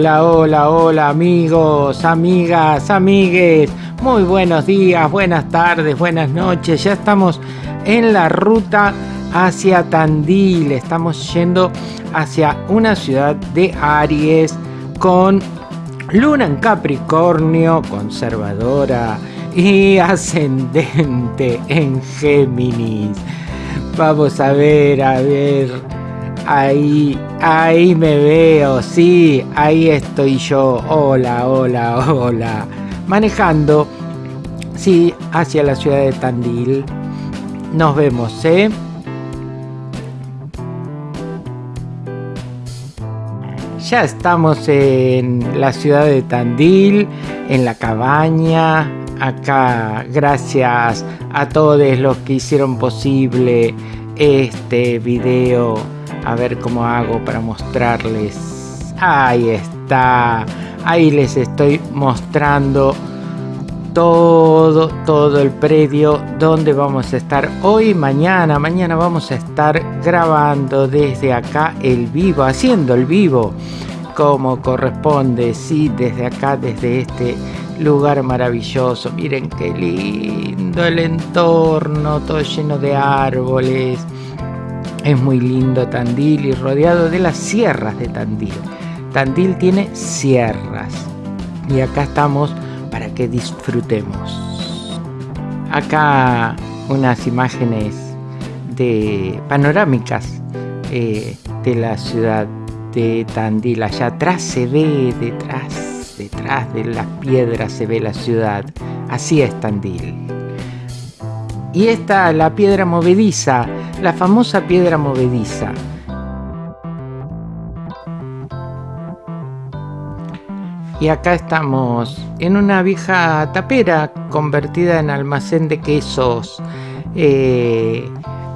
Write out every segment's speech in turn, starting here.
Hola, hola, hola amigos, amigas, amigues. Muy buenos días, buenas tardes, buenas noches. Ya estamos en la ruta hacia Tandil. Estamos yendo hacia una ciudad de Aries con luna en Capricornio, conservadora y ascendente en Géminis. Vamos a ver, a ver Ahí, ahí me veo, sí, ahí estoy yo. Hola, hola, hola. Manejando, sí, hacia la ciudad de Tandil. Nos vemos, ¿eh? Ya estamos en la ciudad de Tandil, en la cabaña. Acá, gracias a todos los que hicieron posible este video a ver cómo hago para mostrarles. Ahí está. Ahí les estoy mostrando todo, todo el predio donde vamos a estar hoy, mañana. Mañana vamos a estar grabando desde acá el vivo, haciendo el vivo como corresponde. Sí, desde acá, desde este lugar maravilloso. Miren qué lindo el entorno, todo lleno de árboles es muy lindo Tandil y rodeado de las sierras de Tandil. Tandil tiene sierras y acá estamos para que disfrutemos. Acá unas imágenes de panorámicas eh, de la ciudad de Tandil. Allá atrás se ve, detrás, detrás de las piedras se ve la ciudad. Así es Tandil. Y esta, la piedra movediza, la famosa piedra movediza. Y acá estamos en una vieja tapera convertida en almacén de quesos. Eh,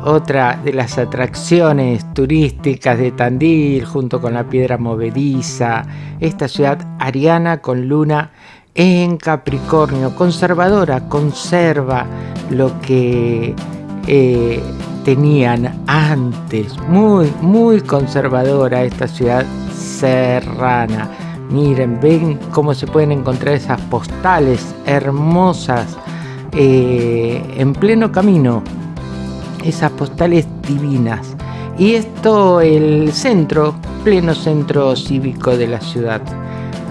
otra de las atracciones turísticas de Tandil junto con la piedra movediza. Esta ciudad ariana con luna en Capricornio, conservadora, conserva lo que eh, tenían antes, muy, muy conservadora esta ciudad serrana. Miren, ven cómo se pueden encontrar esas postales hermosas eh, en pleno camino, esas postales divinas. Y esto, el centro, pleno centro cívico de la ciudad.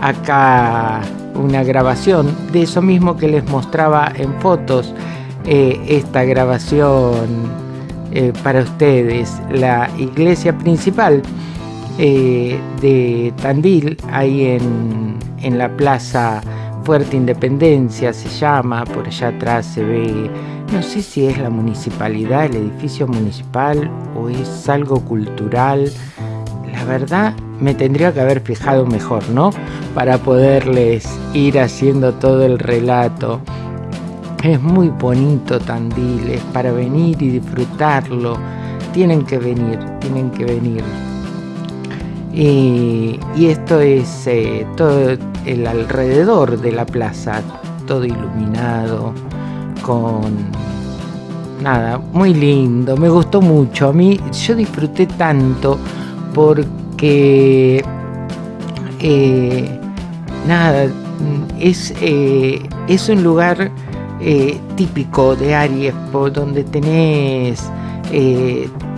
Acá una grabación de eso mismo que les mostraba en fotos, eh, esta grabación eh, para ustedes, la iglesia principal eh, de Tandil, ahí en, en la plaza Fuerte Independencia se llama, por allá atrás se ve, no sé si es la municipalidad, el edificio municipal o es algo cultural, la verdad me tendría que haber fijado mejor, ¿no? Para poderles ir haciendo todo el relato. Es muy bonito Tandil, es para venir y disfrutarlo. Tienen que venir, tienen que venir. Y, esto es eh, todo el alrededor de la plaza, todo iluminado, con nada, muy lindo, me gustó mucho. A mí yo disfruté tanto porque eh, nada, es, eh, es un lugar eh, típico de Aries, por donde tenés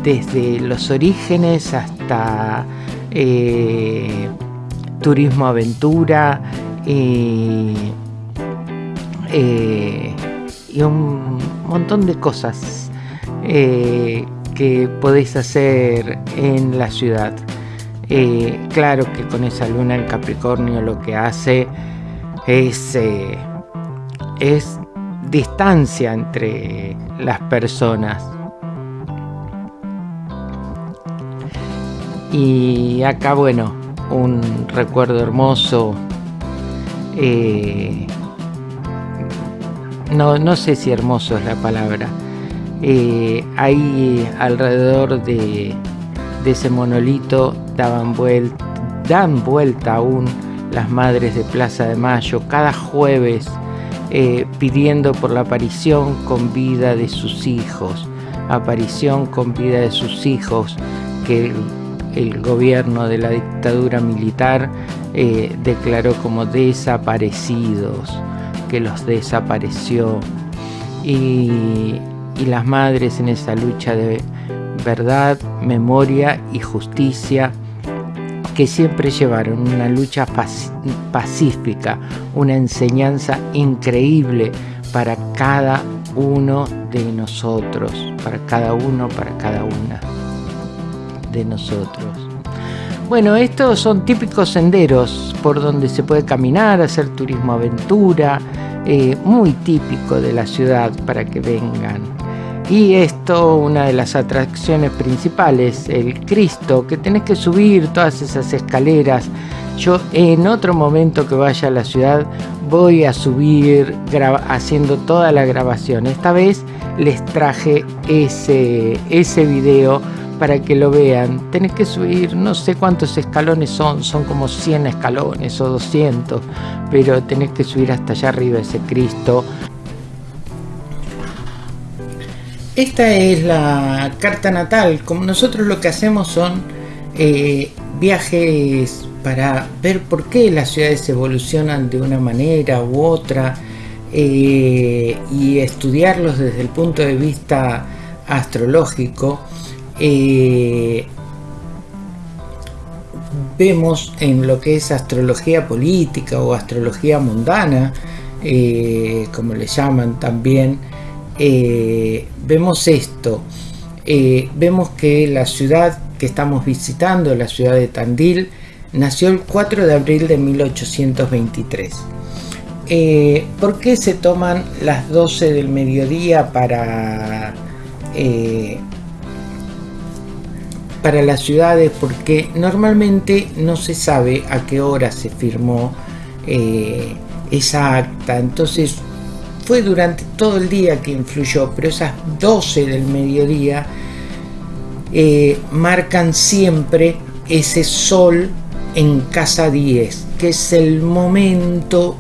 desde los orígenes hasta turismo aventura y un montón de cosas que podéis hacer en la ciudad. Eh, claro que con esa luna en Capricornio lo que hace eh, es distancia entre las personas. Y acá, bueno, un recuerdo hermoso. Eh, no, no sé si hermoso es la palabra eh, ahí alrededor de, ese monolito daban dan vuelta aún las madres de Plaza de Mayo cada jueves eh, pidiendo por la aparición con vida de sus hijos, aparición con vida de sus hijos, que el gobierno de la dictadura militar eh, declaró como desaparecidos, que los desapareció. Y, y las madres en esa lucha de verdad, memoria y justicia que siempre llevaron una lucha pacífica, una enseñanza increíble para cada uno de nosotros, para cada uno, para cada una de nosotros. Bueno, estos son típicos senderos por donde se puede caminar, hacer turismo aventura, eh, muy típico de la ciudad para que vengan. Y esto, una de las atracciones principales, el Cristo, que tenés que subir todas esas escaleras. Yo en otro momento que vaya a la ciudad voy a subir haciendo toda la grabación. Esta vez les traje ese, ese video para que lo vean. Tenés que subir, no sé cuántos escalones son, son como 100 escalones o 200, pero tenés que subir hasta allá arriba ese Cristo. Esta es la carta natal. Como nosotros lo que hacemos son eh, viajes para ver por qué las ciudades evolucionan de una manera u otra eh, y estudiarlos desde el punto de vista astrológico. Eh, vemos en lo que es astrología política o astrología mundana, como le llaman también, eh, vemos esto, eh, vemos que la ciudad que estamos visitando, la ciudad de Tandil, nació el 4 de abril de 1823. Eh, ¿Por qué se toman las 12 del mediodía para, para las ciudades? Porque normalmente no se sabe a qué hora se firmó esa acta. Entonces fue durante todo el día que influyó, pero esas 12 del mediodía eh, marcan siempre ese sol en casa 10, que es el momento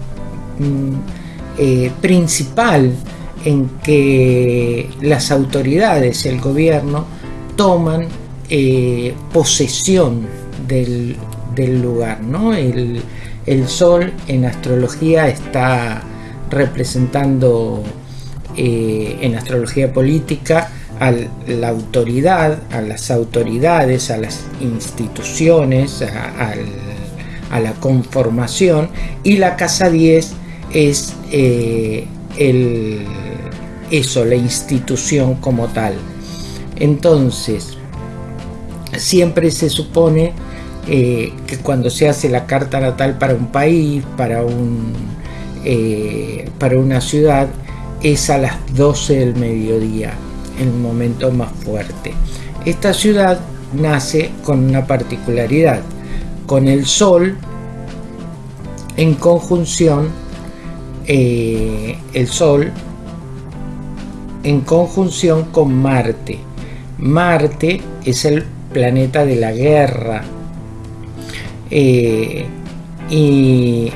mm, eh, principal en que las autoridades, el gobierno, toman eh, posesión del, lugar. ¿no? el sol en astrología está representando eh, en astrología política a la autoridad, a las autoridades, a las instituciones, a, la conformación y la casa 10 es eh, el, eso, la institución como tal. Entonces, siempre se supone eh, que cuando se hace la carta natal para un país, para un eh, para una ciudad es a las 12 del mediodía, el momento más fuerte. Esta ciudad nace con una particularidad, con el Sol en conjunción, eh, el Sol en conjunción con Marte. Marte es el planeta de la guerra eh, y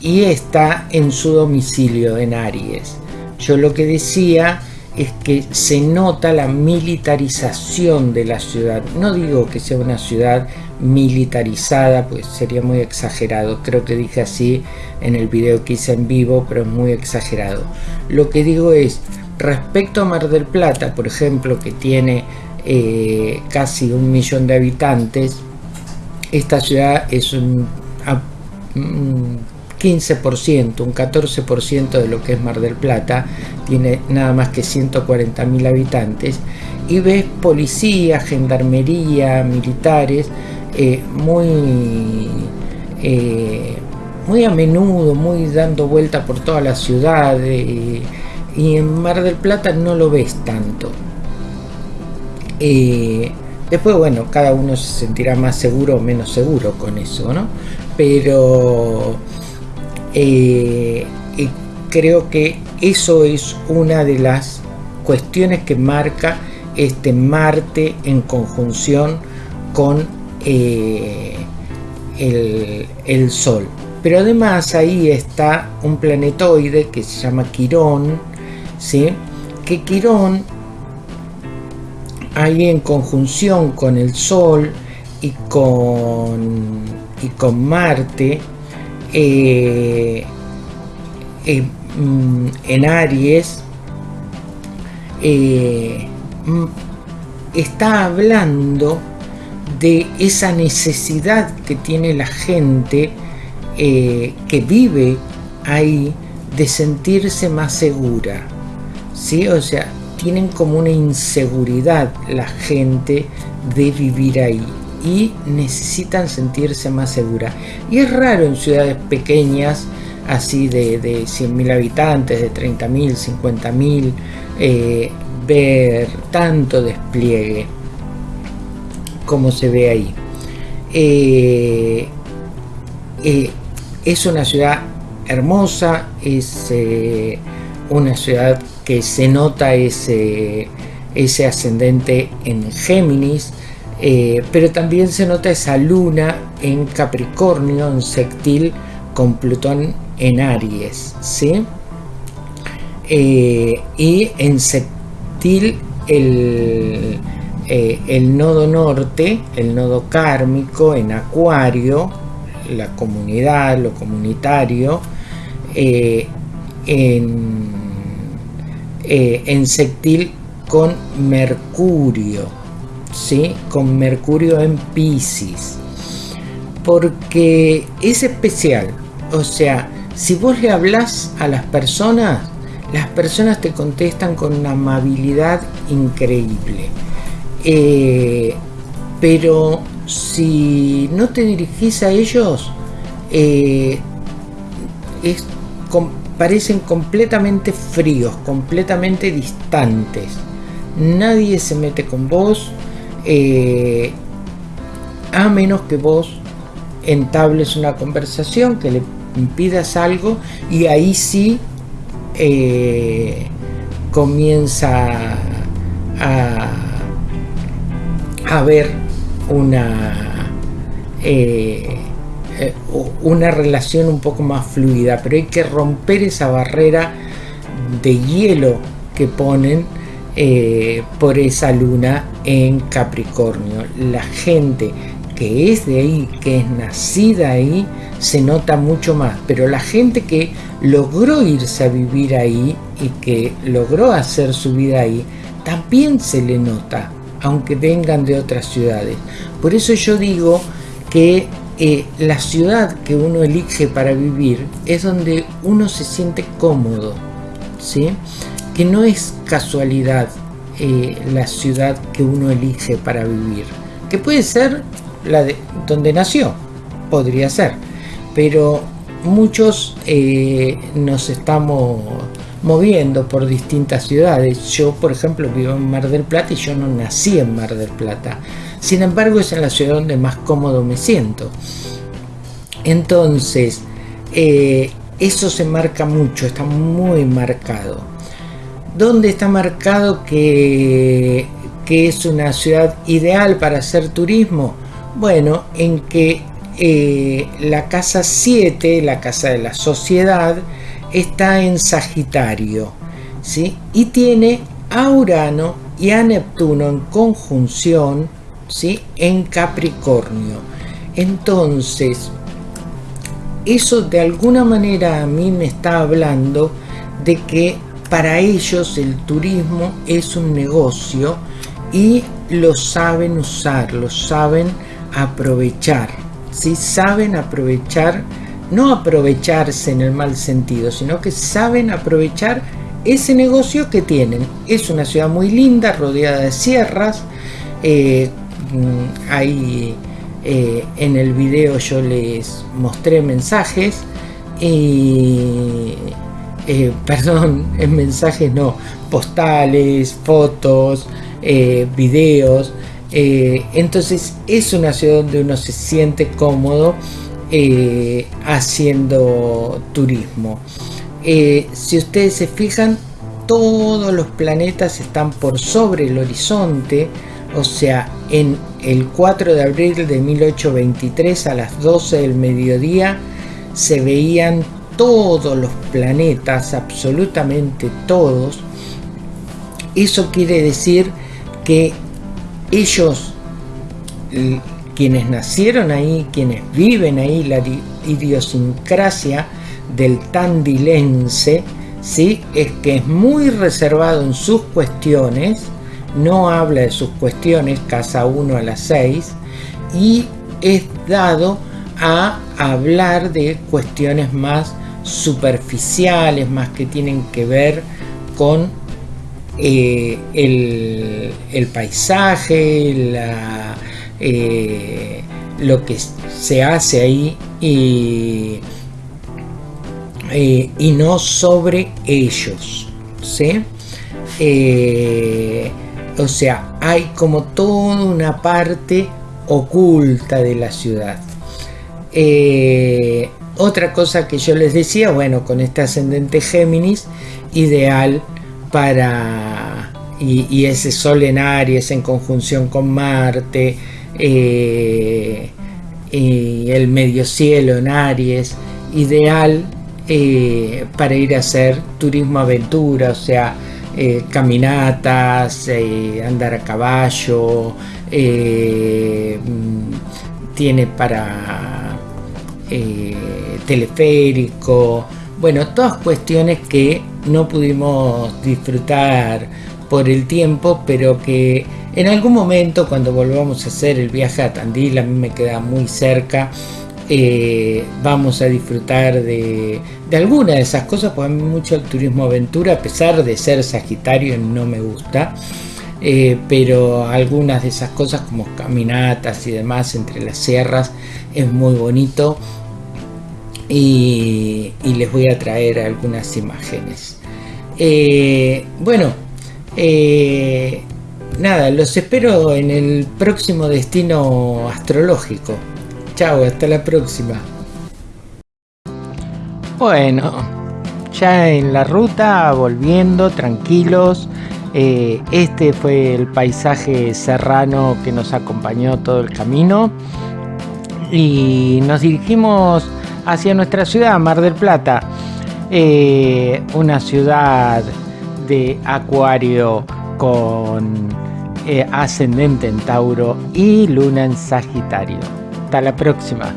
y está en su domicilio en Aries. Yo lo que decía es que se nota la militarización de la ciudad. No digo que sea una ciudad militarizada, pues sería muy exagerado. Creo que dije así en el video que hice en vivo, pero es muy exagerado. Lo que digo es, respecto a Mar del Plata, por ejemplo, que tiene eh, casi un millón de habitantes, esta ciudad es un 15%, un 14% de lo que es Mar del Plata, tiene nada más que 140.000 habitantes, y ves policía, gendarmería, militares, eh, muy, eh, muy a menudo, muy dando vuelta por toda la ciudad, eh, y en Mar del Plata no lo ves tanto. después, bueno, cada uno se sentirá más seguro o menos seguro con eso, ¿no? Pero eh, y creo que eso es una de las cuestiones que marca este Marte en conjunción con eh, el, Sol. Pero además ahí está un planetoide que se llama Quirón, ¿sí? que Quirón ahí en conjunción con el Sol y con, y con Marte eh, eh, mm, en Aries eh, mm, está hablando de esa necesidad que tiene la gente que vive ahí de sentirse más segura. ¿sí? O sea, tienen como una inseguridad la gente de vivir ahí y necesitan sentirse más segura. Y es raro en ciudades pequeñas, así de, de 100.000 habitantes, de 30.000, 50.000, eh, ver tanto despliegue como se ve ahí. Eh, eh, es una ciudad hermosa, es una ciudad que se nota ese, ese ascendente en Géminis, eh, pero también se nota esa luna en Capricornio, en sextil con Plutón en Aries, ¿sí? Eh, y en sextil el, eh, el nodo norte, el nodo kármico en Acuario, la comunidad, lo comunitario, en, en con Mercurio, ¿sí? con Mercurio en Pisces. Porque es especial. O sea, si vos le hablas a las personas, las personas te contestan con una amabilidad increíble. Eh, pero si no te dirigís a ellos, eh, parecen completamente fríos, completamente distantes. Nadie se mete con vos, eh, a menos que vos entables una conversación, que le impidas algo y ahí sí eh, comienza a, a ver una eh, una relación un poco más fluida. Pero hay que romper esa barrera de hielo que ponen eh, por esa luna en Capricornio. La gente que es de ahí, que es nacida ahí, se nota mucho más. Pero la gente que logró irse a vivir ahí y que logró hacer su vida ahí, también se le nota, aunque vengan de otras ciudades. Por eso yo digo que eh, la ciudad que uno elige para vivir es donde uno se siente cómodo, ¿sí? Que no es casualidad eh, la ciudad que uno elige para vivir, que puede ser la de donde nació, podría ser, pero muchos eh, nos estamos moviendo por distintas ciudades. Yo, por ejemplo, vivo en Mar del Plata y yo no nací en Mar del Plata. Sin embargo, es en la ciudad donde más cómodo me siento. Entonces, eh, eso se marca mucho, está muy marcado. ¿Dónde está marcado que, es una ciudad ideal para hacer turismo? Bueno, en que eh, la casa 7, la casa de la sociedad, está en Sagitario, ¿sí? Y tiene a Urano y a Neptuno en conjunción, ¿sí? En Capricornio. Entonces, eso de alguna manera a mí me está hablando de que para ellos el turismo es un negocio y lo saben usar, lo saben aprovechar. si Saben aprovechar, no aprovecharse en el mal sentido, sino que saben aprovechar ese negocio que tienen. Es una ciudad muy linda, rodeada de sierras. Eh, mm, ahí eh, en el video yo les mostré mensajes y perdón, en mensajes no, postales, fotos, eh, videos. Eh, entonces es una ciudad donde uno se siente cómodo haciendo turismo. si ustedes se fijan, todos los planetas están por sobre el horizonte, o sea, en el 4 de abril de 1823 a las 12 del mediodía se veían todos los planetas, absolutamente todos, eso quiere decir que ellos quienes nacieron ahí, quienes viven ahí, la idiosincrasia del tandilense, ¿sí? es que es muy reservado en sus cuestiones, no habla de sus cuestiones, casa 1 a las 6, y es dado a hablar de cuestiones más superficiales, más que tienen que ver con eh, el, paisaje, eh, lo que se hace ahí y, eh, y no sobre ellos. ¿sí? o sea, hay como toda una parte oculta de la ciudad. Otra cosa que yo les decía, bueno, con este ascendente Géminis, ideal para y, ese Sol en Aries en conjunción con Marte eh, y el medio cielo en Aries ideal eh, para ir a hacer turismo aventura o sea eh, caminatas andar a caballo mm, tiene para teleférico bueno todas cuestiones que no pudimos disfrutar por el tiempo, pero que en algún momento cuando volvamos a hacer el viaje a Tandil, a mí me queda muy cerca, eh, vamos a disfrutar de, de alguna de esas cosas, porque a mí mucho el turismo aventura, a pesar de ser Sagitario, no me gusta. Eh, pero algunas de esas cosas como caminatas y demás entre las sierras es muy bonito y, les voy a traer algunas imágenes. Eh, bueno, eh, nada, los espero en el próximo destino astrológico. Chao, hasta la próxima. Bueno, ya en la ruta, volviendo, tranquilos. Eh, este fue el paisaje serrano que nos acompañó todo el camino. Y nos dirigimos hacia nuestra ciudad, Mar del Plata, eh, una ciudad de Acuario con eh, ascendente en Tauro y luna en Sagitario. Hasta la próxima.